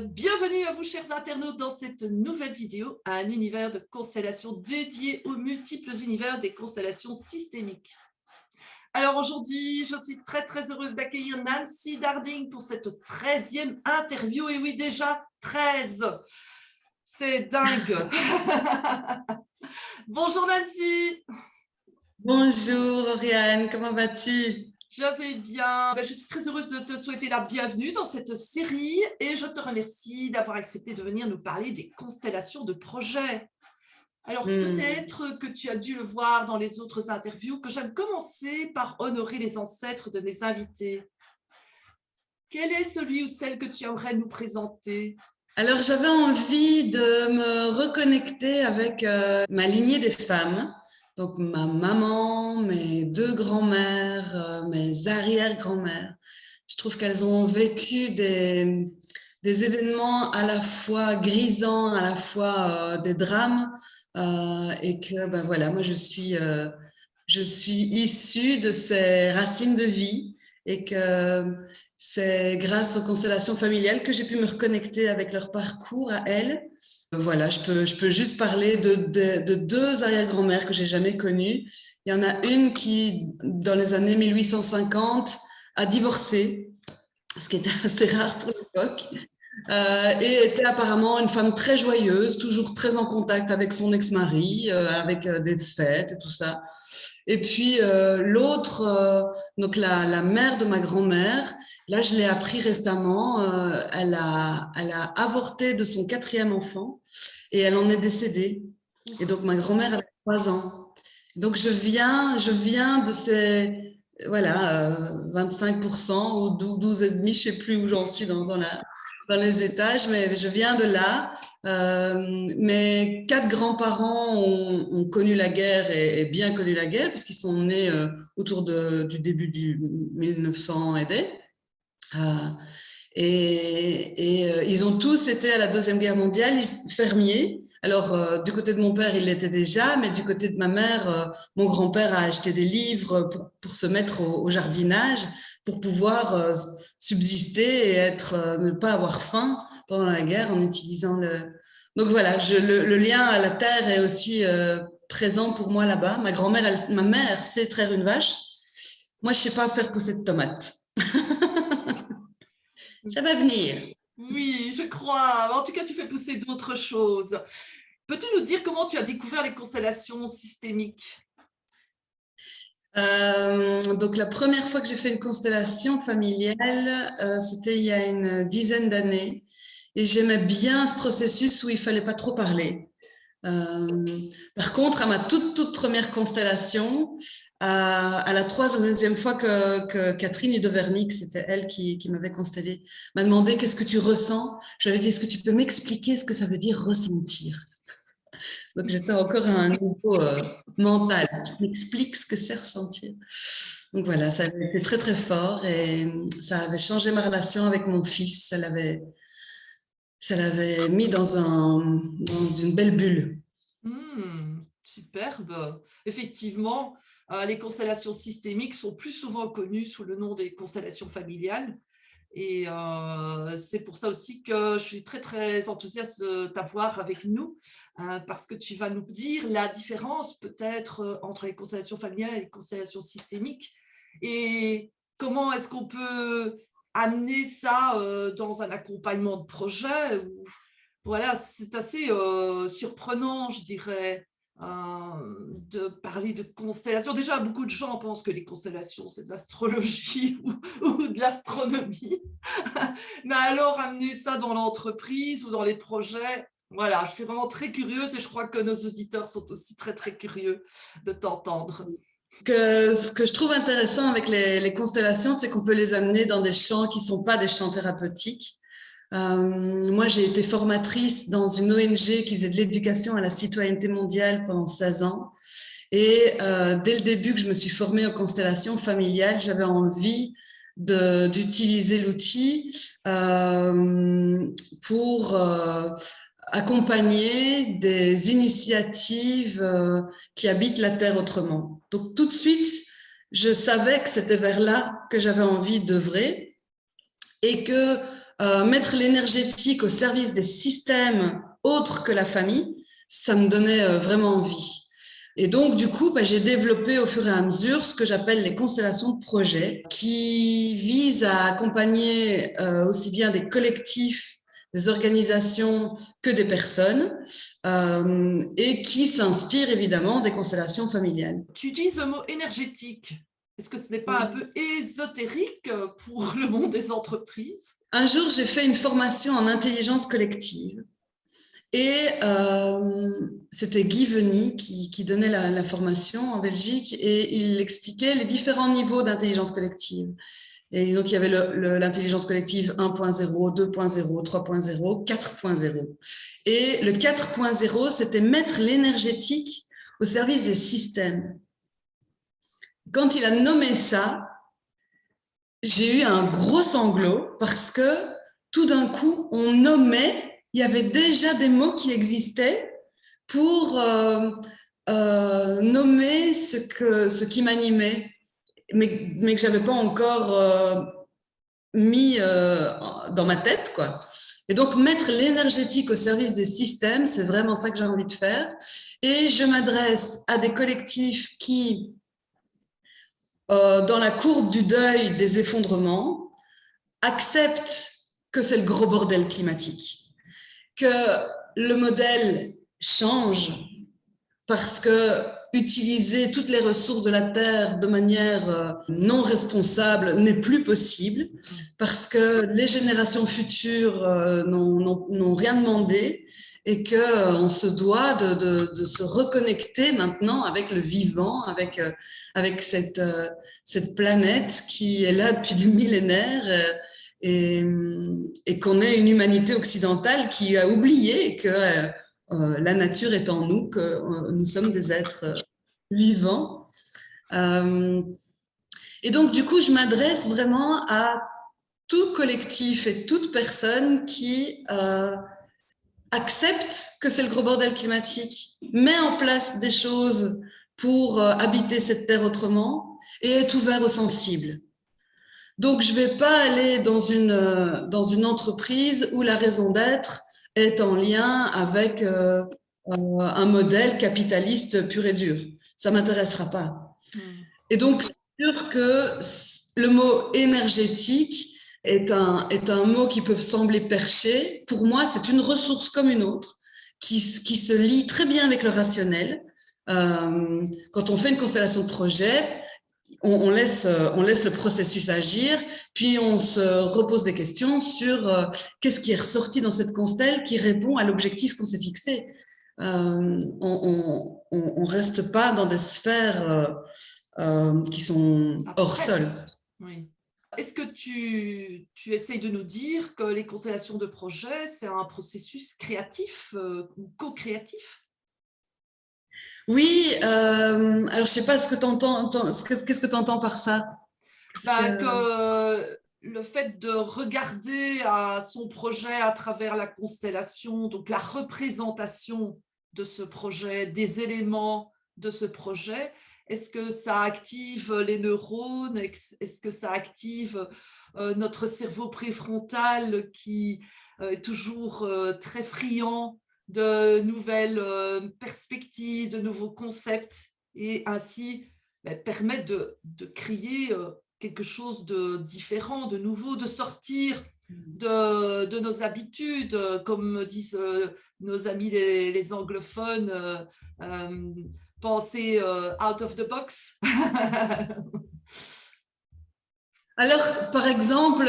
bienvenue à vous chers internautes dans cette nouvelle vidéo, un univers de constellations dédié aux multiples univers des constellations systémiques. Alors aujourd'hui, je suis très très heureuse d'accueillir Nancy Darding pour cette 13e interview. Et oui, déjà 13 C'est dingue. Bonjour Nancy. Bonjour Oriane, comment vas-tu? Je vais bien. Ben, je suis très heureuse de te souhaiter la bienvenue dans cette série et je te remercie d'avoir accepté de venir nous parler des constellations de projets. Alors hmm. peut-être que tu as dû le voir dans les autres interviews que j'aime commencer par honorer les ancêtres de mes invités. Quel est celui ou celle que tu aimerais nous présenter? Alors j'avais envie de me reconnecter avec euh, ma lignée des femmes donc ma maman, mes deux grands-mères, euh, mes arrière-grands-mères, je trouve qu'elles ont vécu des, des, événements à la fois grisants, à la fois euh, des drames, euh, et que ben voilà, moi je suis, je suis issue de ces racines de vie, et que c'est grâce aux constellations familiales que j'ai pu me reconnecter avec leur parcours à elles, voilà, je peux, je peux juste parler de, de, deux arrière-grand-mères que j'ai jamais connues. Il y en a une qui, dans les années 1850, a divorcé, ce qui était assez rare pour l'époque, euh, et était apparemment une femme très joyeuse, toujours très en contact avec son ex-mari, euh, avec euh, des fêtes et tout ça. Et puis l'autre, donc la, la, mère de ma grand-mère, Là, je l'ai appris récemment, euh, elle, a, elle a avorté de son quatrième enfant et elle en est décédée. Et donc, ma grand-mère avait trois ans. Donc, je viens, je viens de ces voilà, 25% euh, ou 12,5%, je ne sais plus où j'en suis dans, les étages, mais je viens de là. Euh, mes quatre grands-parents ont, connu la guerre et, bien connu la guerre, puisqu'ils sont nés autour du début du 1900 et des. Euh, et, euh, ils ont tous été à la Deuxième Guerre mondiale fermiers. Alors, euh, du côté de mon père, il l'était déjà, mais du côté de ma mère, mon grand-père a acheté des livres pour, se mettre au, jardinage, pour pouvoir subsister et être, ne pas avoir faim pendant la guerre en utilisant le... Donc voilà, je, le, lien à la terre est aussi présent pour moi là-bas. Ma grand-mère, ma mère sait traire une vache. Moi, je sais pas faire pousser de tomates. Ça va venir. Oui, je crois. En tout cas, tu fais pousser d'autres choses. Peux-tu nous dire comment tu as découvert les constellations systémiques? Euh, donc la première fois que j'ai fait une constellation familiale, euh, c'était il y a une dizaine d'années et j'aimais bien ce processus où il fallait pas trop parler. Euh, par contre, à ma toute, toute première constellation, à, la troisième fois que, Catherine Vernick, c'était elle qui, m'avait constellé, m'a demandé qu'est-ce que tu ressens? Je lui ai dit, est-ce que tu peux m'expliquer ce que ça veut dire ressentir? Donc j'étais encore à un niveau euh, mental. Tu m'expliques ce que c'est ressentir. Donc voilà, ça avait été très très fort et ça avait changé ma relation avec mon fils. Ça l'avait mis dans, un, dans une belle bulle. Mmh, superbe. Effectivement, euh, les constellations systémiques sont plus souvent connues sous le nom des constellations familiales. Et euh, c'est pour ça aussi que je suis très, très enthousiaste de t'avoir avec nous, hein, parce que tu vas nous dire la différence peut-être euh, entre les constellations familiales et les constellations systémiques, et comment est-ce qu'on peut amener ça euh, dans un accompagnement de projet. voilà, c'est assez euh, surprenant, je dirais, euh, de parler de constellations. Déjà, beaucoup de gens pensent que les constellations, c'est de l'astrologie ou, de l'astronomie. Mais alors, amener ça dans l'entreprise ou dans les projets, voilà, je suis vraiment très curieuse et je crois que nos auditeurs sont aussi très, très curieux de t'entendre. Que, ce que je trouve intéressant avec les, constellations, c'est qu'on peut les amener dans des champs qui ne sont pas des champs thérapeutiques. Euh, moi, j'ai été formatrice dans une ONG qui faisait de l'éducation à la citoyenneté mondiale pendant 16 ans. Et euh, dès le début que je me suis formée aux constellations familiales, j'avais envie d'utiliser l'outil euh, pour accompagner des initiatives qui habitent la Terre autrement. Donc tout de suite, je savais que c'était vers là que j'avais envie d'œuvrer et que mettre l'énergétique au service des systèmes autres que la famille, ça me donnait vraiment envie. Et donc, du coup, bah, j'ai développé au fur et à mesure ce que j'appelle les constellations de projets, qui visent à accompagner euh, aussi bien des collectifs, des organisations que des personnes, euh, et qui s'inspirent évidemment des constellations familiales. Tu utilises le mot énergétique. Est-ce que ce n'est pas un peu ésotérique pour le monde des entreprises? Un jour, j'ai fait une formation en intelligence collective et euh, c'était Guy Veny qui, donnait la, formation en Belgique et il expliquait les différents niveaux d'intelligence collective. Et donc, il y avait l'intelligence collective 1.0, 2.0, 3.0, 4.0. Et le 4.0, c'était mettre l'énergétique au service des systèmes. Quand il a nommé ça, j'ai eu un gros sanglot parce que tout d'un coup, on nommait il y avait déjà des mots qui existaient pour euh, euh, nommer ce, que, ce qui m'animait, mais, mais, que je n'avais pas encore euh, mis dans ma tête. Quoi. Et donc, mettre l'énergétique au service des systèmes, c'est vraiment ça que j'ai envie de faire. Et je m'adresse à des collectifs qui, dans la courbe du deuil des effondrements, acceptent que c'est le gros bordel climatique que le modèle change parce que utiliser toutes les ressources de la Terre de manière euh, non responsable n'est plus possible parce que les générations futures euh, n'ont rien demandé et qu'on euh, se doit de, se reconnecter maintenant avec le vivant, avec, avec cette, cette planète qui est là depuis des millénaires et, qu'on est une humanité occidentale qui a oublié que euh, euh, la nature est en nous, que euh, nous sommes des êtres vivants. et donc, du coup, je m'adresse vraiment à tout collectif et toute personne qui accepte que c'est le gros bordel climatique, met en place des choses pour habiter cette terre autrement et est ouvert aux sensibles. Donc, je ne vais pas aller dans une, euh, dans une entreprise où la raison d'être est en lien avec euh, euh, un modèle capitaliste pur et dur. Ça ne m'intéressera pas. Hmm. Et donc, c'est sûr que le mot énergétique est un, est un mot qui peut sembler perché. Pour moi, c'est une ressource comme une autre qui, qui se lie très bien avec le rationnel. quand on fait une constellation de projet, on, laisse, euh, on laisse le processus agir, puis on se repose des questions sur euh, qu'est-ce qui est ressorti dans cette constelle qui répond à l'objectif qu'on s'est fixé. Euh, on ne reste pas dans des sphères qui sont hors sol. Oui. Est-ce que tu, tu, essayes de nous dire que les constellations de projets, c'est un processus créatif ou co-créatif? Oui, euh, alors je sais pas ce que tu entends, qu'est-ce que tu entends par ça? Bah, que... le fait de regarder à son projet à travers la constellation, donc la représentation de ce projet, des éléments de ce projet, est-ce que ça active les neurones? Est-ce que ça active euh, notre cerveau préfrontal qui euh, est toujours très friand de nouvelles euh, perspectives, de nouveaux concepts et ainsi ben, permettre de, créer euh, quelque chose de différent, de nouveau, de sortir de, nos habitudes, comme disent euh, nos amis les, anglophones, penser out of the box. Alors, par exemple,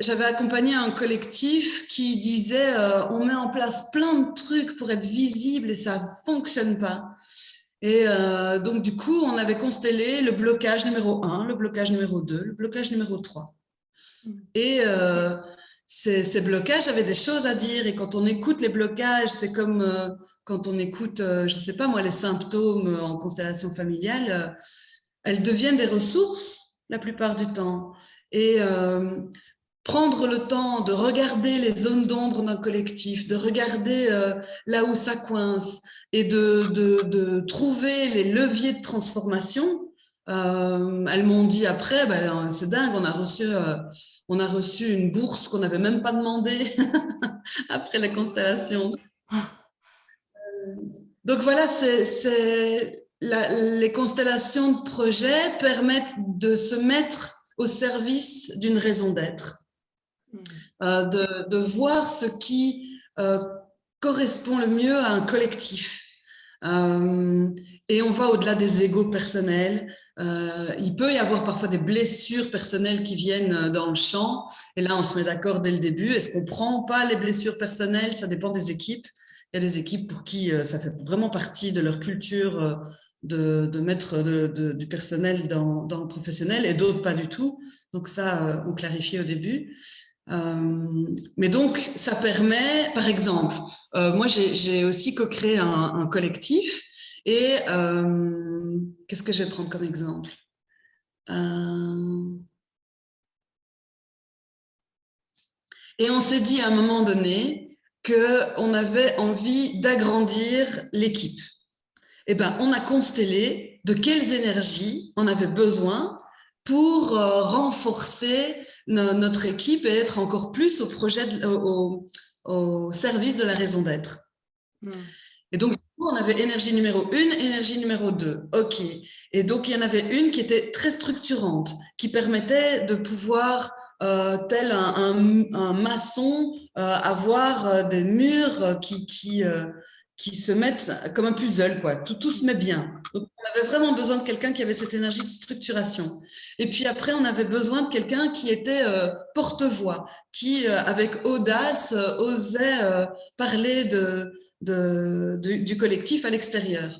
j'avais accompagné un collectif qui disait euh, on met en place plein de trucs pour être visible et ça fonctionne pas. Et euh, donc, du coup, on avait constellé le blocage numéro 1, le blocage numéro 2, le blocage numéro 3. Mm. Et euh, ces, blocages avaient des choses à dire. Et quand on écoute les blocages, c'est comme quand on écoute, je ne sais pas moi, les symptômes en constellation familiale, elles deviennent des ressources la plupart du temps. Et prendre le temps de regarder les zones d'ombre d'un collectif, de regarder euh, là où ça coince et de, de, trouver les leviers de transformation, elles m'ont dit après, ben, c'est dingue, on a reçu, on a reçu une bourse qu'on n'avait même pas demandé après la constellation. Donc voilà, c'est les constellations de projet permettent de se mettre au service d'une raison d'être, hmm. euh, de, voir ce qui euh, correspond le mieux à un collectif. Euh, et on va au-delà des égaux personnels. il peut y avoir parfois des blessures personnelles qui viennent dans le champ. Et là, on se met d'accord dès le début. Est-ce qu'on prend pas les blessures personnelles? Ça dépend des équipes. Des équipes pour qui ça fait vraiment partie de leur culture de, mettre du personnel dans, le professionnel et d'autres pas du tout. Donc ça, euh, on clarifie au début. Euh, mais donc, ça permet, par exemple, euh, moi j'ai aussi co-créé un, collectif et qu'est-ce que je vais prendre comme exemple? Et on s'est dit à un moment donné qu'on avait envie d'agrandir l'équipe eh ben, on a constellé de quelles énergies on avait besoin pour euh, renforcer notre équipe et être encore plus au, projet au, service de la raison d'être. Et donc, on avait énergie numéro une, énergie numéro deux. OK. Et donc, il y en avait une qui était très structurante, qui permettait de pouvoir, euh, tel un, maçon, euh, avoir des murs qui, qui, qui se mettent comme un puzzle, quoi. Tout, tout se met bien. Donc, on avait vraiment besoin de quelqu'un qui avait cette énergie de structuration. Et puis après, on avait besoin de quelqu'un qui était euh, porte-voix, qui, euh, avec audace, euh, osait parler de, de, du collectif à l'extérieur.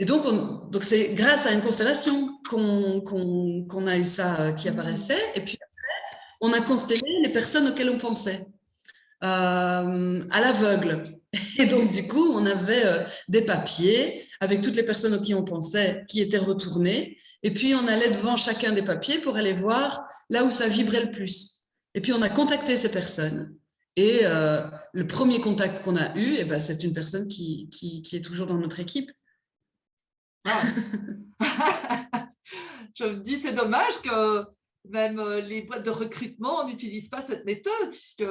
Et donc, donc c'est grâce à une constellation qu'on a eu ça qui apparaissait. Et puis on a constellé les personnes auxquelles on pensait. à l'aveugle. Et donc, du coup, on avait euh, des papiers avec toutes les personnes auxquelles on pensait qui étaient retournées. Et puis, on allait devant chacun des papiers pour aller voir là où ça vibrait le plus. Et puis, on a contacté ces personnes. Et euh, le premier contact qu'on a eu, eh ben, c'est une personne qui, qui, est toujours dans notre équipe. Ah. Je me dis, c'est dommage que même euh, les boîtes de recrutement n'utilisent pas cette méthode, puisque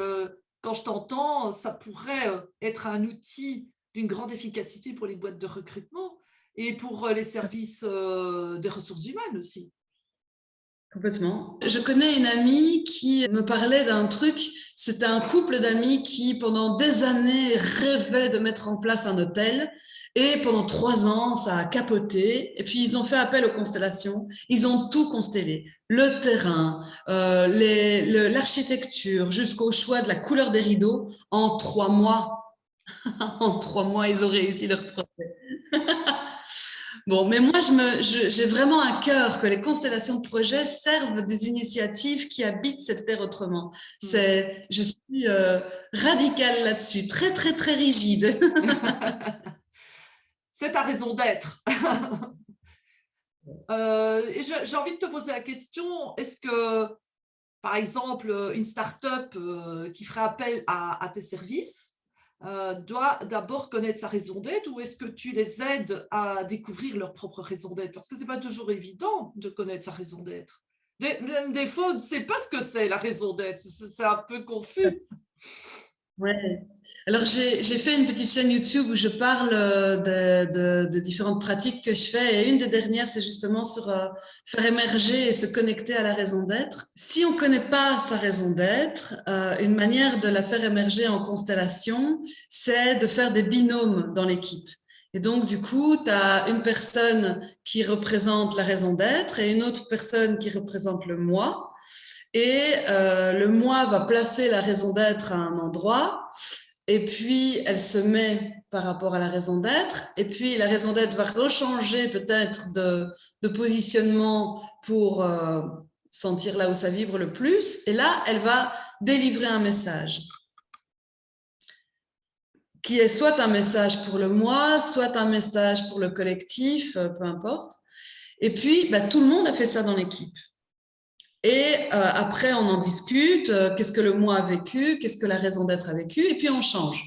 quand je t'entends, ça pourrait euh, être un outil d'une grande efficacité pour les boîtes de recrutement et pour euh, les services des ressources humaines aussi. Complètement. Je connais une amie qui me parlait d'un truc, c'était un couple d'amis qui, pendant des années, rêvait de mettre en place un hôtel. Et pendant trois ans, ça a capoté. Et puis, ils ont fait appel aux constellations. Ils ont tout constellé. Le terrain, euh, l'architecture, jusqu'au choix de la couleur des rideaux. En trois mois, en trois mois, ils ont réussi leur projet. Bon, mais moi, j'ai vraiment un cœur que les constellations de projets servent des initiatives qui habitent cette terre autrement. Mm. C'est, je suis euh, radicale là-dessus, très, très, très rigide. C'est ta raison d'être. euh, j'ai envie de te poser la question, est-ce que, par exemple, une start-up euh, qui ferait appel à tes services, euh, doit d'abord connaître sa raison d'être ou est-ce que tu les aides à découvrir leur propre raison d'être? Parce que ce n'est pas toujours évident de connaître sa raison d'être. Des, des fois, on ne sait pas ce que c'est la raison d'être, c'est un peu confus. Ouais. Alors, j'ai fait une petite chaîne YouTube où je parle euh, de, différentes pratiques que je fais. Et une des dernières, c'est justement sur euh, faire émerger et se connecter à la raison d'être. Si on ne connaît pas sa raison d'être, euh, une manière de la faire émerger en constellation, c'est de faire des binômes dans l'équipe. Et donc, du coup, tu as une personne qui représente la raison d'être et une autre personne qui représente le moi. Et le moi va placer la raison d'être à un endroit et puis elle se met par rapport à la raison d'être, et puis la raison d'être va rechanger peut-être de, positionnement pour euh, sentir là où ça vibre le plus, et là, elle va délivrer un message qui est soit un message pour le moi, soit un message pour le collectif, euh, peu importe. Et puis, bah, tout le monde a fait ça dans l'équipe. Et euh, après, on en discute, euh, qu'est-ce que le moi a vécu, qu'est-ce que la raison d'être a vécu, et puis on change.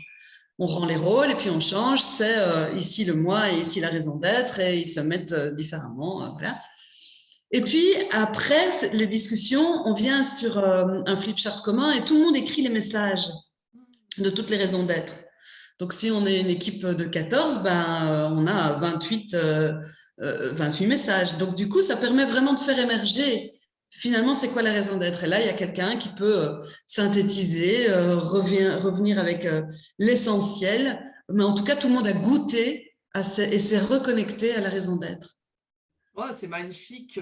On rend les rôles et puis on change, c'est euh, ici le moi et ici la raison d'être, et ils se mettent différemment. voilà. Et puis, après les discussions, on vient sur un flipchart commun et tout le monde écrit les messages de toutes les raisons d'être. Donc, si on est une équipe de 14, ben, on a 28, 28 messages. Donc, du coup, ça permet vraiment de faire émerger finalement, c'est quoi la raison d'être? Et là, il y a quelqu'un qui peut synthétiser, revenir avec l'essentiel. Mais en tout cas, tout le monde a goûté et s'est reconnecté à la raison d'être c'est magnifique.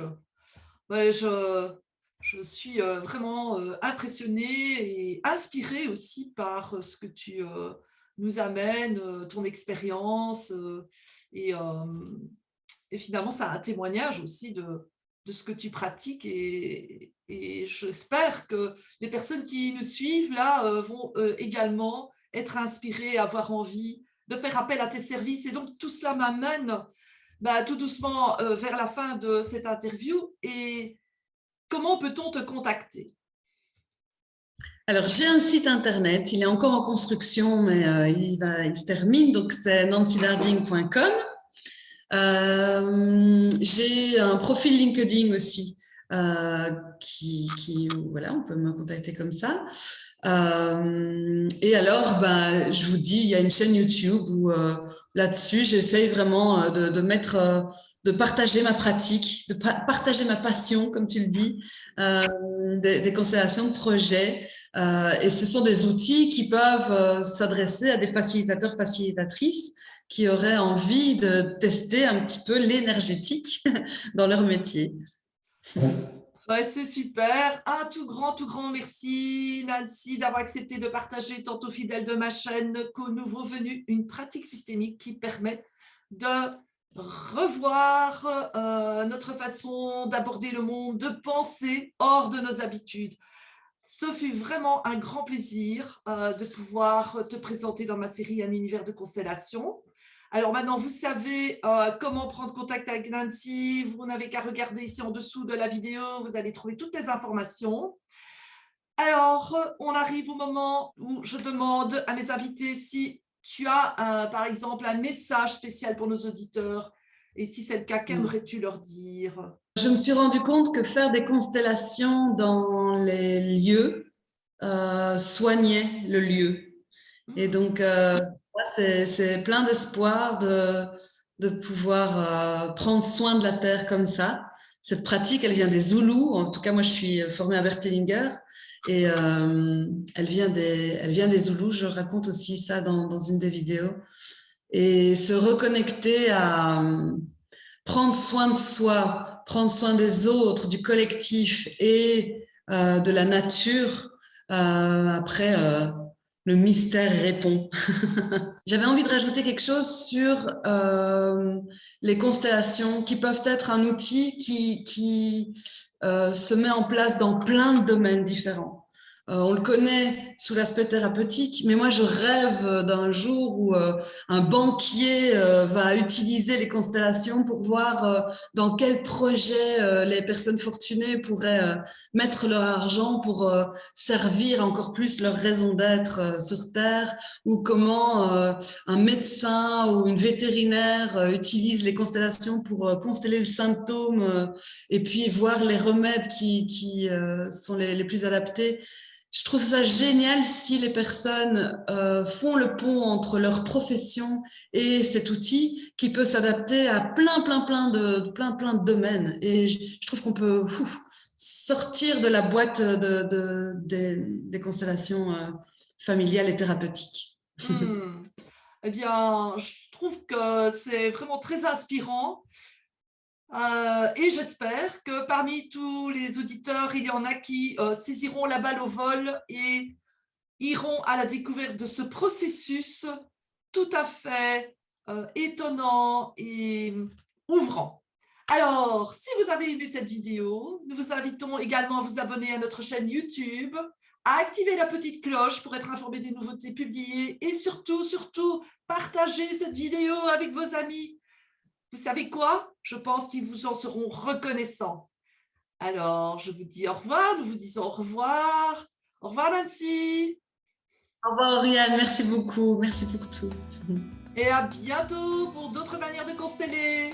je, je suis euh, vraiment euh, impressionnée et inspirée aussi par euh, ce que tu nous amènes, ton expérience. Et, finalement, a un témoignage aussi de, de ce que tu pratiques. Et, et j'espère que les personnes qui nous suivent là vont également être inspirées, avoir envie de faire appel à tes services. Et donc, tout cela m'amène bah, tout doucement euh, vers la fin de cette interview. Et comment peut-on te contacter? Alors, j'ai un site internet, il est encore en construction, mais euh, il, va, il se termine, donc c'est nancylarding.com. Euh, j'ai un profil LinkedIn aussi, qui, qui, voilà, on peut me contacter comme ça. et alors, ben, je vous dis, il y a une chaîne YouTube où là-dessus. J'essaye vraiment euh, de, mettre, euh, de partager ma pratique, de partager ma passion, comme tu le dis, euh, des, constellations de projets. et ce sont des outils qui peuvent s'adresser à des facilitateurs, facilitatrices qui auraient envie de tester un petit peu l'énergétique dans leur métier. c'est super. Un tout grand, tout grand merci, Nancy, d'avoir accepté de partager tantôt fidèle de ma chaîne qu'au nouveau venu, une pratique systémique qui permet de revoir euh, notre façon d'aborder le monde, de penser hors de nos habitudes. Ce fut vraiment un grand plaisir euh, de pouvoir te présenter dans ma série Un univers de constellation. Alors maintenant, vous savez euh, comment prendre contact avec Nancy. Vous n'avez qu'à regarder ici en dessous de la vidéo. Vous allez trouver toutes les informations. Alors, on arrive au moment où je demande à mes invités si tu as, par exemple, un message spécial pour nos auditeurs. Et si c'est le cas, qu'aimerais-tu leur dire? Je me suis rendu compte que faire des constellations dans les lieux euh, soignait le lieu. Et donc, euh, c'est plein d'espoir de, pouvoir euh, prendre soin de la terre comme ça. Cette pratique, elle vient des Zoulous. En tout cas, moi, je suis formée à Bertelinger et euh, elle, vient des, elle vient des Zoulous. Je raconte aussi ça dans, une des vidéos. Et se reconnecter à euh, prendre soin de soi, prendre soin des autres, du collectif et de la nature. après, le mystère répond. J'avais envie de rajouter quelque chose sur euh, les constellations qui peuvent être un outil qui, qui euh, se met en place dans plein de domaines différents. Euh, on le connaît sous l'aspect thérapeutique, mais moi je rêve d'un jour où euh, un banquier euh, va utiliser les constellations pour voir dans quel projet les personnes fortunées pourraient mettre leur argent pour servir encore plus leur raison d'être sur Terre, ou comment un médecin ou une vétérinaire utilise les constellations pour consteller le symptôme et puis voir les remèdes qui, qui sont les, les plus adaptés je trouve ça génial si les personnes euh, font le pont entre leur profession et cet outil qui peut s'adapter à plein, plein, plein de, plein, plein de domaines. Et je, trouve qu'on peut sortir de la boîte de, des, constellations euh, familiales et thérapeutiques. Hmm. Eh bien, je trouve que c'est vraiment très inspirant. Euh, et j'espère que parmi tous les auditeurs, il y en a qui euh, saisiront la balle au vol et iront à la découverte de ce processus tout à fait euh, étonnant et ouvrant. Alors, si vous avez aimé cette vidéo, nous vous invitons également à vous abonner à notre chaîne YouTube, à activer la petite cloche pour être informé des nouveautés publiées et surtout, surtout, partager cette vidéo avec vos amis vous savez quoi? Je pense qu'ils vous en seront reconnaissants. Alors, je vous dis au revoir, nous vous disons au revoir. Au revoir Nancy. Au revoir Oriane, merci beaucoup, merci pour tout. Et à bientôt pour d'autres manières de consteller.